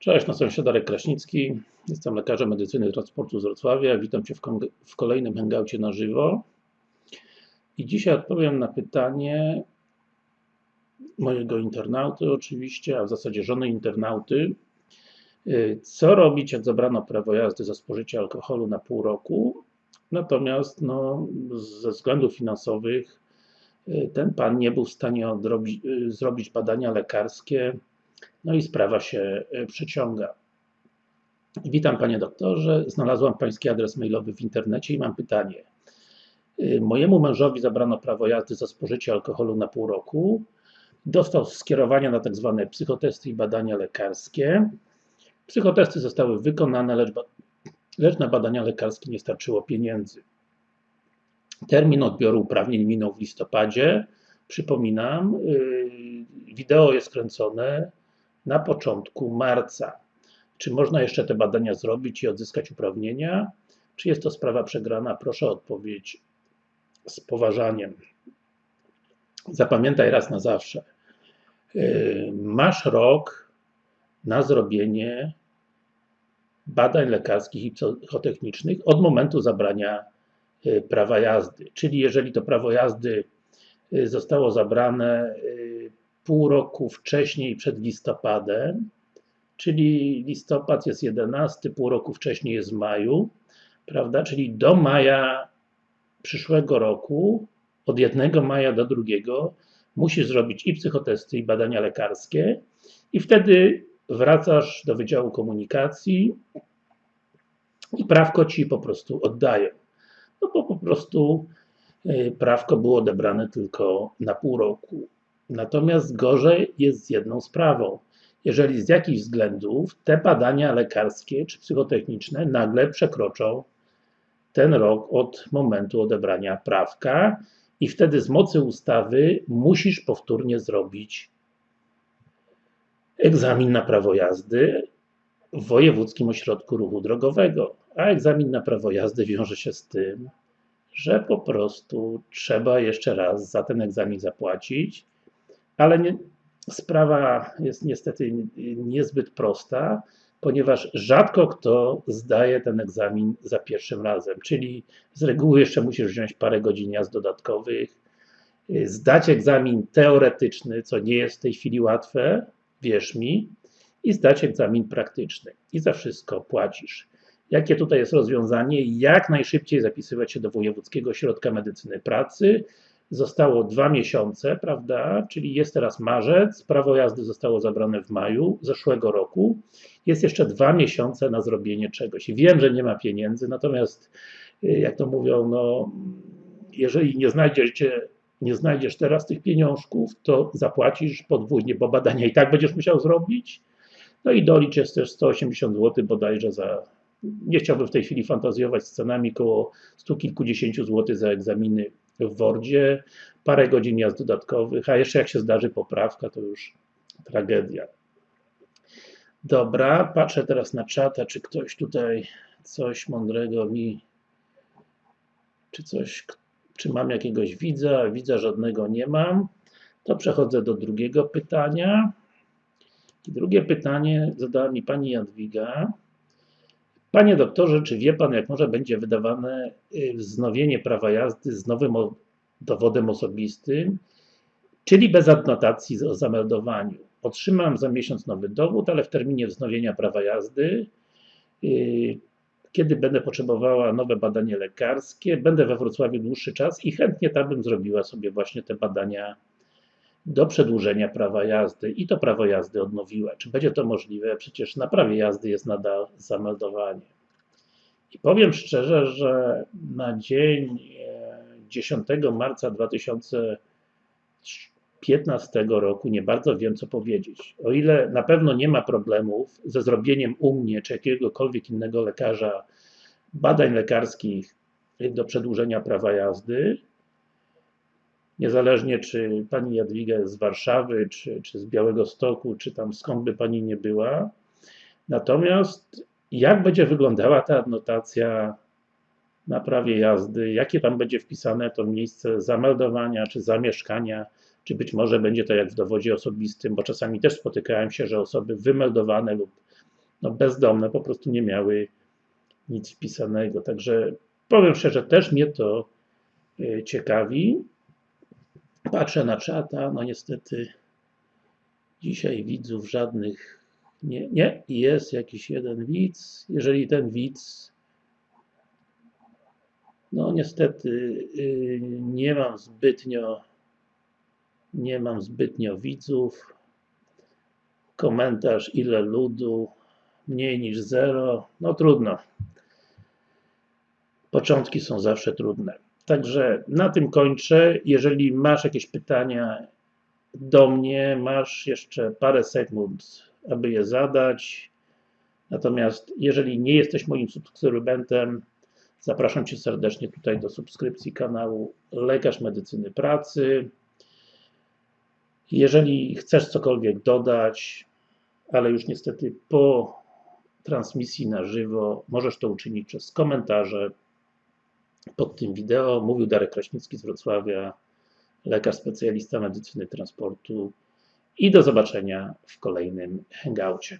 Cześć, nazywam się Darek Kraśnicki, jestem lekarzem medycyny transportu z Wrocławia. Witam Cię w, w kolejnym hangoucie na żywo. I dzisiaj odpowiem na pytanie mojego internauty oczywiście, a w zasadzie żony internauty. Y, co robić, jak zabrano prawo jazdy za spożycie alkoholu na pół roku? Natomiast no, ze względów finansowych y, ten pan nie był w stanie y, zrobić badania lekarskie no i sprawa się e, przeciąga. Witam Panie doktorze, znalazłam Pański adres mailowy w internecie i mam pytanie. E, mojemu mężowi zabrano prawo jazdy za spożycie alkoholu na pół roku. Dostał skierowania na tzw. Tak psychotesty i badania lekarskie. Psychotesty zostały wykonane, lecz, lecz na badania lekarskie nie starczyło pieniędzy. Termin odbioru uprawnień minął w listopadzie. Przypominam, e, wideo jest kręcone na początku marca. Czy można jeszcze te badania zrobić i odzyskać uprawnienia? Czy jest to sprawa przegrana? Proszę o odpowiedź z poważaniem. Zapamiętaj raz na zawsze. Yy, masz rok na zrobienie badań lekarskich i psychotechnicznych od momentu zabrania yy, prawa jazdy. Czyli jeżeli to prawo jazdy yy, zostało zabrane pół roku wcześniej przed listopadem, czyli listopad jest 11, pół roku wcześniej jest w maju, prawda, czyli do maja przyszłego roku, od 1 maja do 2 musisz zrobić i psychotesty, i badania lekarskie i wtedy wracasz do Wydziału Komunikacji i prawko Ci po prostu oddają. No bo po prostu y, prawko było odebrane tylko na pół roku. Natomiast gorzej jest z jedną sprawą. Jeżeli z jakichś względów te badania lekarskie czy psychotechniczne nagle przekroczą ten rok od momentu odebrania prawka i wtedy z mocy ustawy musisz powtórnie zrobić egzamin na prawo jazdy w Wojewódzkim Ośrodku Ruchu Drogowego. A egzamin na prawo jazdy wiąże się z tym, że po prostu trzeba jeszcze raz za ten egzamin zapłacić ale nie, sprawa jest niestety niezbyt prosta, ponieważ rzadko kto zdaje ten egzamin za pierwszym razem, czyli z reguły jeszcze musisz wziąć parę godzin jazd dodatkowych, zdać egzamin teoretyczny, co nie jest w tej chwili łatwe, wierz mi, i zdać egzamin praktyczny. I za wszystko płacisz. Jakie tutaj jest rozwiązanie? Jak najszybciej zapisywać się do Wojewódzkiego Ośrodka Medycyny Pracy, zostało dwa miesiące, prawda, czyli jest teraz marzec, prawo jazdy zostało zabrane w maju zeszłego roku, jest jeszcze dwa miesiące na zrobienie czegoś. I wiem, że nie ma pieniędzy, natomiast y, jak to mówią, no, jeżeli nie znajdziecie nie znajdziesz teraz tych pieniążków, to zapłacisz podwójnie, bo badania i tak będziesz musiał zrobić. No i dolicz jest też 180 zł bodajże za, nie chciałbym w tej chwili fantazjować z cenami, koło stu kilkudziesięciu złotych za egzaminy w Wordzie, parę godzin jazd dodatkowych, a jeszcze jak się zdarzy poprawka, to już tragedia. Dobra, patrzę teraz na czata, czy ktoś tutaj coś mądrego mi, czy coś, czy mam jakiegoś widza, widza żadnego nie mam, to przechodzę do drugiego pytania. Drugie pytanie zadała mi pani Jadwiga. Panie doktorze, czy wie Pan, jak może będzie wydawane y, wznowienie prawa jazdy z nowym dowodem osobistym, czyli bez adnotacji o zameldowaniu? Otrzymam za miesiąc nowy dowód, ale w terminie wznowienia prawa jazdy, y, kiedy będę potrzebowała nowe badanie lekarskie, będę we Wrocławiu dłuższy czas i chętnie tam bym zrobiła sobie właśnie te badania do przedłużenia prawa jazdy i to prawo jazdy odnowiła. Czy będzie to możliwe? Przecież na prawie jazdy jest nadal zameldowanie. I powiem szczerze, że na dzień 10 e, marca 2015 roku nie bardzo wiem, co powiedzieć. O ile na pewno nie ma problemów ze zrobieniem u mnie czy jakiegokolwiek innego lekarza badań lekarskich do przedłużenia prawa jazdy, niezależnie czy pani Jadwiga jest z Warszawy, czy, czy z Białego Stoku, czy tam skąd by pani nie była. Natomiast jak będzie wyglądała ta adnotacja na prawie jazdy, jakie tam będzie wpisane to miejsce zameldowania, czy zamieszkania, czy być może będzie to jak w dowodzie osobistym, bo czasami też spotykałem się, że osoby wymeldowane lub no, bezdomne po prostu nie miały nic wpisanego. Także powiem szczerze, też mnie to y, ciekawi. Patrzę na czata, no niestety dzisiaj widzów żadnych nie, nie, jest jakiś jeden widz. Jeżeli ten widz no niestety y, nie mam zbytnio nie mam zbytnio widzów. Komentarz ile ludu, mniej niż zero, no trudno. Początki są zawsze trudne. Także na tym kończę. Jeżeli masz jakieś pytania do mnie, masz jeszcze parę sekund, aby je zadać. Natomiast jeżeli nie jesteś moim subskrybentem, zapraszam Cię serdecznie tutaj do subskrypcji kanału Lekarz Medycyny Pracy. Jeżeli chcesz cokolwiek dodać, ale już niestety po transmisji na żywo, możesz to uczynić przez komentarze pod tym wideo. Mówił Darek Kraśnicki z Wrocławia, lekarz specjalista medycyny transportu i do zobaczenia w kolejnym hangoucie.